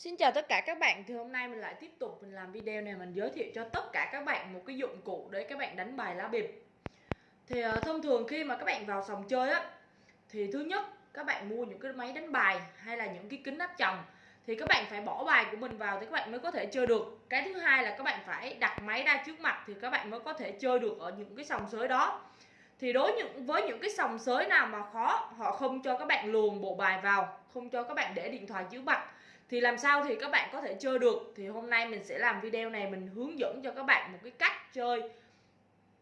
Xin chào tất cả các bạn, thì hôm nay mình lại tiếp tục mình làm video này mình giới thiệu cho tất cả các bạn một cái dụng cụ để các bạn đánh bài lá bịp. Thì uh, thông thường khi mà các bạn vào sòng chơi á Thì thứ nhất các bạn mua những cái máy đánh bài hay là những cái kính áp tròng Thì các bạn phải bỏ bài của mình vào thì các bạn mới có thể chơi được. Cái thứ hai là các bạn phải đặt máy ra trước mặt thì các bạn mới có thể chơi được ở những cái sòng sới đó thì đối những, với những cái sòng sới nào mà khó, họ không cho các bạn luồn bộ bài vào, không cho các bạn để điện thoại dưới mặt, thì làm sao thì các bạn có thể chơi được? Thì hôm nay mình sẽ làm video này, mình hướng dẫn cho các bạn một cái cách chơi.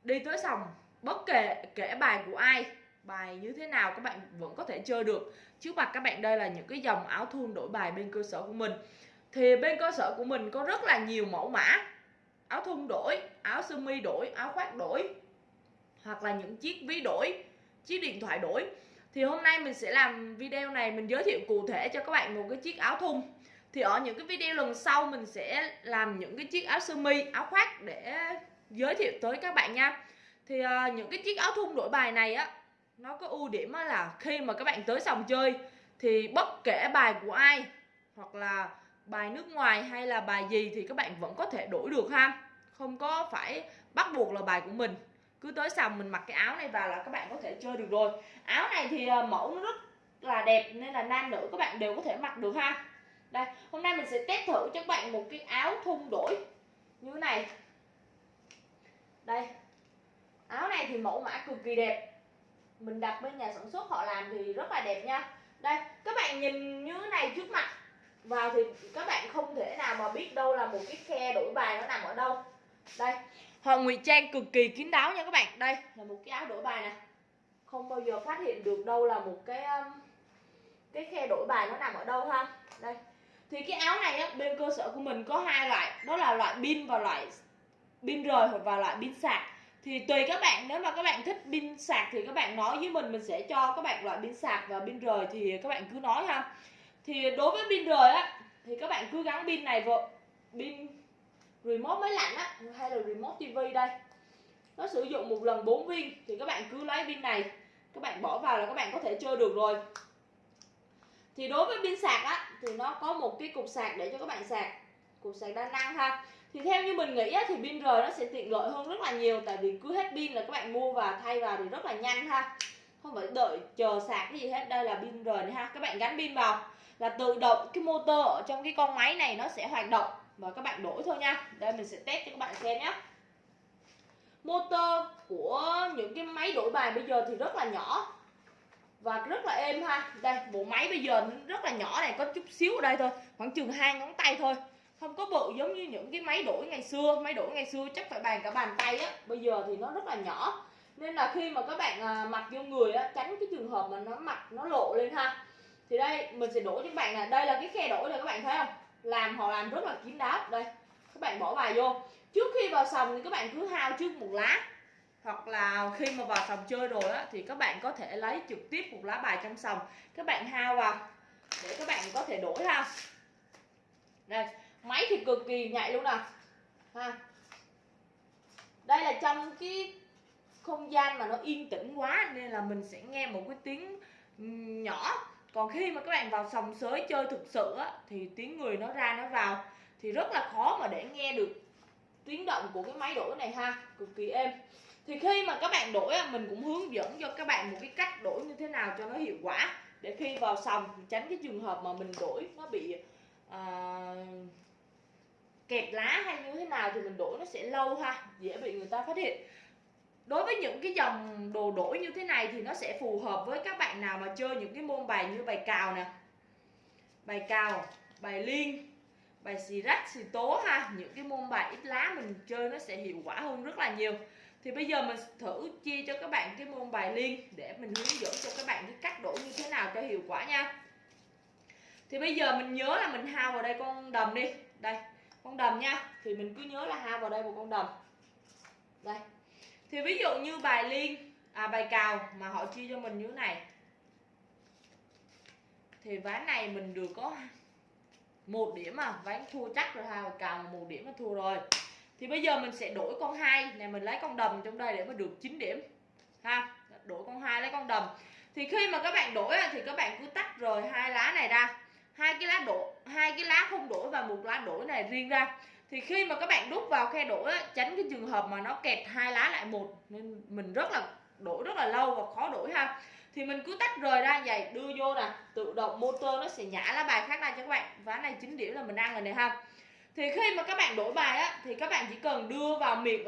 Đi tới sòng, bất kể kể bài của ai, bài như thế nào các bạn vẫn có thể chơi được. Trước mặt các bạn đây là những cái dòng áo thun đổi bài bên cơ sở của mình. Thì bên cơ sở của mình có rất là nhiều mẫu mã. Áo thun đổi, áo sơ mi đổi, áo khoác đổi hoặc là những chiếc ví đổi chiếc điện thoại đổi. Thì hôm nay mình sẽ làm video này mình giới thiệu cụ thể cho các bạn một cái chiếc áo thun. Thì ở những cái video lần sau mình sẽ làm những cái chiếc áo sơ mi áo khoác để giới thiệu tới các bạn nha. Thì uh, những cái chiếc áo thun đổi bài này á nó có ưu điểm là khi mà các bạn tới sòng chơi thì bất kể bài của ai hoặc là bài nước ngoài hay là bài gì thì các bạn vẫn có thể đổi được ha. Không có phải bắt buộc là bài của mình cứ tới sòng mình mặc cái áo này vào là các bạn có thể chơi được rồi. Áo này thì ờ, mẫu nó rất là đẹp nên là nam nữ các bạn đều có thể mặc được ha. Đây, hôm nay mình sẽ test thử cho các bạn một cái áo thun đổi như thế này. Đây, áo này thì mẫu mã cực kỳ đẹp. Mình đặt bên nhà sản xuất họ làm thì rất là đẹp nha. Đây, các bạn nhìn như thế này trước mặt, vào thì các bạn không thể nào mà biết đâu là một cái khe đổi bài nó nằm ở đâu. Đây họ ngụy trang cực kỳ kín đáo nha các bạn. Đây là một cái áo đổi bài nè. không bao giờ phát hiện được đâu là một cái um, cái khe đổi bài nó nằm ở đâu ha. Đây. Thì cái áo này á, bên cơ sở của mình có hai loại. Đó là loại pin và loại pin rời hoặc và loại pin sạc. Thì tùy các bạn nếu mà các bạn thích pin sạc thì các bạn nói với mình mình sẽ cho các bạn loại pin sạc và pin rời thì các bạn cứ nói ha. Thì đối với pin rời á thì các bạn cứ gắn pin này vào pin remote máy lạnh á hay là remote tivi đây. Nó sử dụng một lần 4 viên thì các bạn cứ lấy pin này các bạn bỏ vào là các bạn có thể chơi được rồi. Thì đối với pin sạc á thì nó có một cái cục sạc để cho các bạn sạc cục sạc đa năng ha. Thì theo như mình nghĩ á, thì pin rời nó sẽ tiện lợi hơn rất là nhiều tại vì cứ hết pin là các bạn mua và thay vào thì rất là nhanh ha. Không phải đợi chờ sạc cái gì hết đây là pin rời này ha. Các bạn gắn pin vào là tự động cái motor ở trong cái con máy này nó sẽ hoạt động và các bạn đổi thôi nha. Đây mình sẽ test cho các bạn xem nhé. Motor của những cái máy đổi bài bây giờ thì rất là nhỏ và rất là êm ha. Đây bộ máy bây giờ rất là nhỏ này có chút xíu ở đây thôi khoảng chừng hai ngón tay thôi. Không có bự giống như những cái máy đổi ngày xưa. Máy đổi ngày xưa chắc phải bàn cả bàn tay á. Bây giờ thì nó rất là nhỏ. Nên là khi mà các bạn à, mặc vô người á tránh cái trường hợp mà nó mặc nó lộ lên ha. Thì đây mình sẽ đổi cho các bạn là đây là cái khe đổi này các bạn thấy không? Làm họ làm rất là kín đáo. Đây, các bạn bỏ bài vô. Trước khi vào sòng thì các bạn cứ hao trước một lá. Hoặc là khi mà vào sòng chơi rồi á, thì các bạn có thể lấy trực tiếp một lá bài trong sòng. Các bạn hao vào, để các bạn có thể đổi ha. Đây, máy thì cực kỳ nhạy luôn nè. Ha. Đây là trong cái không gian mà nó yên tĩnh quá, nên là mình sẽ nghe một cái tiếng nhỏ còn khi mà các bạn vào sòng sới chơi thực sự á thì tiếng người nó ra nó vào thì rất là khó mà để nghe được tiếng động của cái máy đổi này ha cực kỳ êm. Thì khi mà các bạn đổi mình cũng hướng dẫn cho các bạn một cái cách đổi như thế nào cho nó hiệu quả để khi vào sòng tránh cái trường hợp mà mình đổi nó bị uh, kẹt lá hay như thế nào thì mình đổi nó sẽ lâu ha dễ bị người ta phát hiện đối với những cái dòng đồ đổi như thế này thì nó sẽ phù hợp với các bạn nào mà chơi những cái môn bài như bài cào nè. Bài cào, bài liên, bài xì rách, xì tố ha. Những cái môn bài ít lá mình chơi nó sẽ hiệu quả hơn rất là nhiều. Thì bây giờ mình thử chia cho các bạn cái môn bài liên để mình hướng dẫn cho các bạn cái cách đổi như thế nào cho hiệu quả nha. Thì bây giờ mình nhớ là mình hao vào đây con đầm đi. Đây, con đầm nha. Thì mình cứ nhớ là hao vào đây một con đầm. Đây thì ví dụ như bài liên à bài cào mà họ chia cho mình như thế này. Thì ván này mình được có một điểm mà, ván thua chắc rồi ha cào một điểm là thua rồi. Thì bây giờ mình sẽ đổi con hai, này mình lấy con đầm trong đây để mà được 9 điểm, ha? Đổi con hai lấy con đầm. Thì khi mà các bạn đổi thì các bạn cứ tách rồi hai lá này ra. Hai cái lá đổ, hai cái lá không đổi và một lá đổi này riêng ra thì khi mà các bạn đút vào khe đổi á, tránh cái trường hợp mà nó kẹt hai lá lại một nên mình rất là đổi rất là lâu và khó đổi ha. Thì mình cứ tách rời ra vậy đưa vô nè tự động motor nó sẽ nhả lá bài khác ra cho các bạn. Ván này chín điểm là mình ăn rồi này ha. Thì khi mà các bạn đổi bài á thì các bạn chỉ cần đưa vào miệng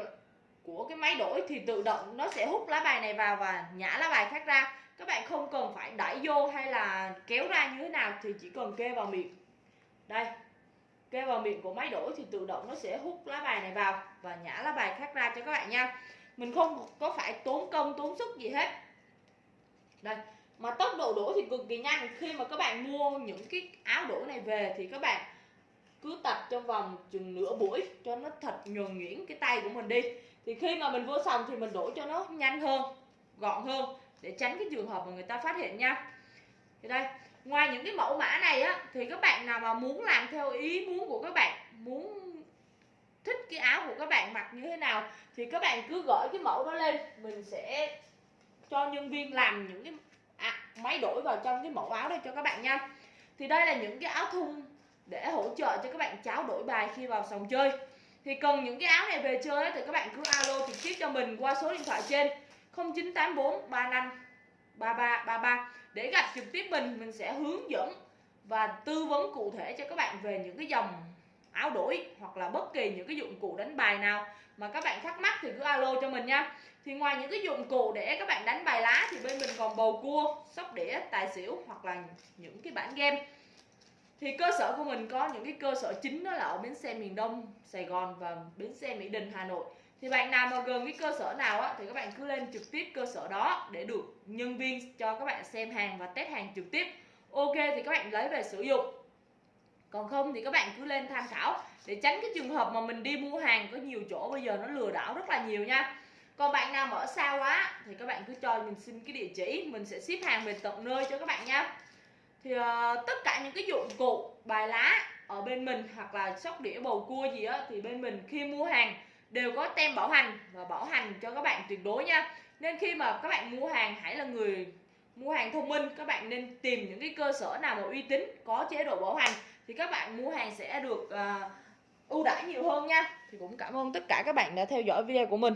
của cái máy đổi thì tự động nó sẽ hút lá bài này vào và nhả lá bài khác ra. Các bạn không cần phải đẩy vô hay là kéo ra như thế nào thì chỉ cần kê vào miệng. Đây kê vào miệng của máy đổi thì tự động nó sẽ hút lá bài này vào và nhả lá bài khác ra cho các bạn nha. Mình không có phải tốn công, tốn sức gì hết. Đây, mà tốc độ đổ thì cực kỳ nhanh. Khi mà các bạn mua những cái áo đổ này về thì các bạn cứ tập trong vòng chừng nửa buổi cho nó thật nhuần nhuyễn cái tay của mình đi. Thì khi mà mình vô sòng thì mình đổ cho nó nhanh hơn, gọn hơn để tránh cái trường hợp mà người ta phát hiện nha. Thì đây ngoài những cái mẫu mã này á thì các bạn nào mà muốn làm theo ý muốn của các bạn muốn thích cái áo của các bạn mặc như thế nào thì các bạn cứ gửi cái mẫu đó lên. Mình sẽ cho nhân viên làm những cái à, máy đổi vào trong cái mẫu áo đây cho các bạn nha. Thì đây là những cái áo thun để hỗ trợ cho các bạn cháo đổi bài khi vào sòng chơi. Thì cần những cái áo này về chơi thì các bạn cứ alo trực tiếp cho mình qua số điện thoại trên 0984 35 33 33 để gặp trực tiếp mình mình sẽ hướng dẫn và tư vấn cụ thể cho các bạn về những cái dòng áo đổi hoặc là bất kỳ những cái dụng cụ đánh bài nào mà các bạn thắc mắc thì cứ alo cho mình nha. Thì ngoài những cái dụng cụ để các bạn đánh bài lá thì bên mình còn bầu cua, sóc đĩa, tài xỉu hoặc là những cái bản game. Thì cơ sở của mình có những cái cơ sở chính đó là ở bến xe miền Đông, Sài Gòn và bến xe Mỹ Đình, Hà Nội thì bạn nào mà gần cái cơ sở nào á thì các bạn cứ lên trực tiếp cơ sở đó để được nhân viên cho các bạn xem hàng và test hàng trực tiếp. Ok thì các bạn lấy về sử dụng. Còn không thì các bạn cứ lên tham khảo để tránh cái trường hợp mà mình đi mua hàng có nhiều chỗ bây giờ nó lừa đảo rất là nhiều nha. Còn bạn nào mà ở xa quá thì các bạn cứ cho mình xin cái địa chỉ mình sẽ ship hàng về tận nơi cho các bạn nha. Thì uh, tất cả những cái dụng cụ bài lá ở bên mình hoặc là sóc đĩa bầu cua gì á thì bên mình khi mua hàng đều có tem bảo hành và bảo hành cho các bạn tuyệt đối nha. Nên khi mà các bạn mua hàng hãy là người mua hàng thông minh các bạn nên tìm những cái cơ sở nào mà uy tín có chế độ bảo hành thì các bạn mua hàng sẽ được uh, ưu đãi nhiều hơn nha. Thì cũng cảm ơn tất cả các bạn đã theo dõi video của mình.